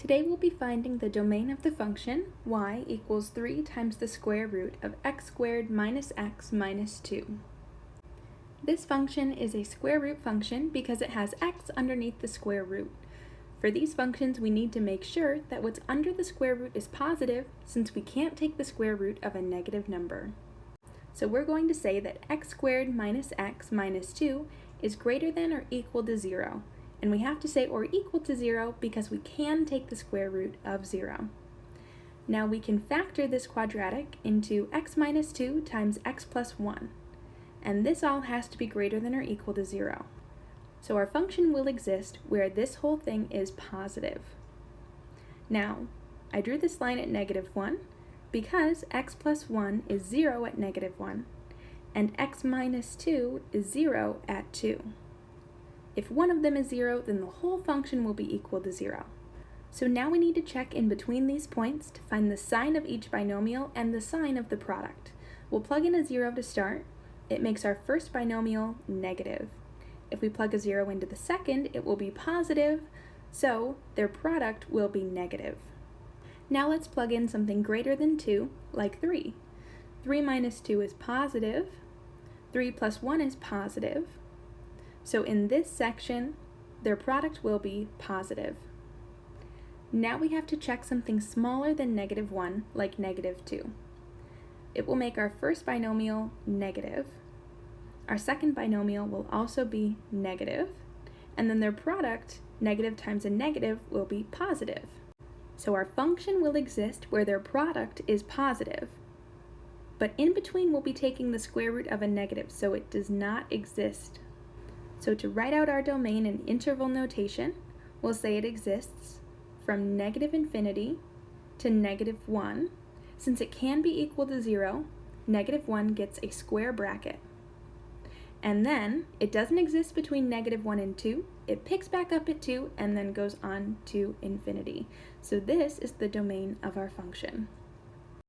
Today we'll be finding the domain of the function y equals 3 times the square root of x squared minus x minus 2. This function is a square root function because it has x underneath the square root. For these functions we need to make sure that what's under the square root is positive since we can't take the square root of a negative number. So we're going to say that x squared minus x minus 2 is greater than or equal to 0 and we have to say or equal to 0 because we can take the square root of 0. Now we can factor this quadratic into x minus 2 times x plus 1, and this all has to be greater than or equal to 0. So our function will exist where this whole thing is positive. Now, I drew this line at negative 1 because x plus 1 is 0 at negative 1, and x minus 2 is 0 at 2. If one of them is 0, then the whole function will be equal to 0. So now we need to check in between these points to find the sign of each binomial and the sign of the product. We'll plug in a 0 to start. It makes our first binomial negative. If we plug a 0 into the second, it will be positive, so their product will be negative. Now let's plug in something greater than 2, like 3. 3 minus 2 is positive, 3 plus 1 is positive, so in this section, their product will be positive. Now we have to check something smaller than negative 1, like negative 2. It will make our first binomial negative. Our second binomial will also be negative, and then their product, negative times a negative, will be positive. So our function will exist where their product is positive, but in between we'll be taking the square root of a negative, so it does not exist so to write out our domain in interval notation, we'll say it exists from negative infinity to negative 1. Since it can be equal to 0, negative 1 gets a square bracket. And then it doesn't exist between negative 1 and 2. It picks back up at 2 and then goes on to infinity. So this is the domain of our function.